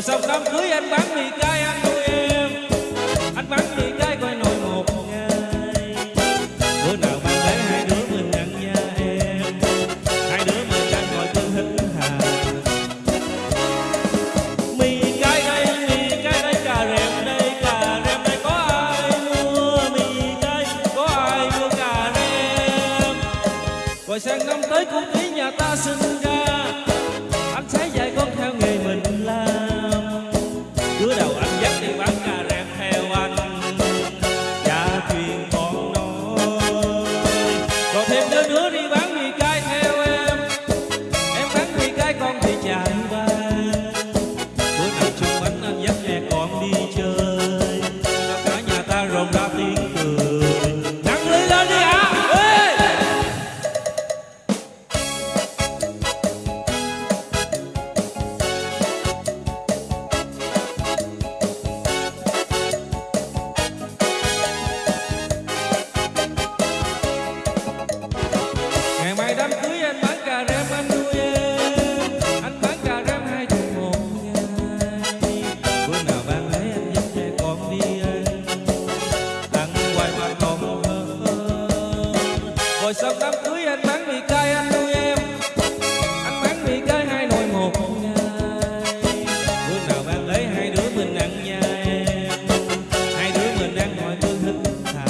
rồi xong đám cưới anh bán mì cay, anh nuôi em. Anh bán mì cay coi nồi một ngày. Bữa nào bạn để hai đứa mình nhận nha em. Hai đứa mình đang ngồi tư hít hà. Mì cay đây, mì cay đây, cà rèm đây, cà rèm đây. Có ai mua mì cay, có ai mua cà rèm? Rồi sang năm tới cũng ý nhà ta sinh ra anh sẽ dạy con theo nghề mình rồi sau đám cưới, anh bán mì cay, anh nuôi em. Anh bán mì cay, hai nồi một ngày bữa nào bạn lấy hai đứa mình ăn nha em hai đứa mình đang ngồi thứ hít thà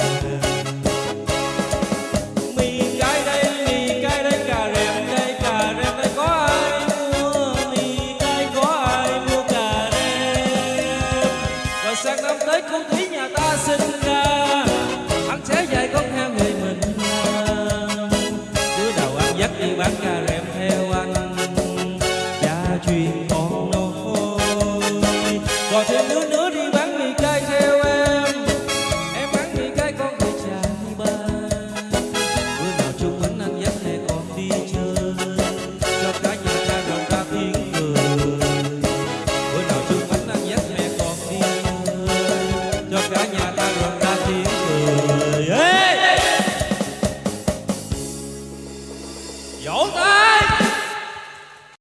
mì cay đây, mì cay đây, cà rèm đây, cà rèm đây, có ai mua? Mì cay có ai mua cà rèm? Rồi sang năm tới cũng thấy nhà ta xinh bác cả em theo anh. Cha truyền con nối có thêm đứa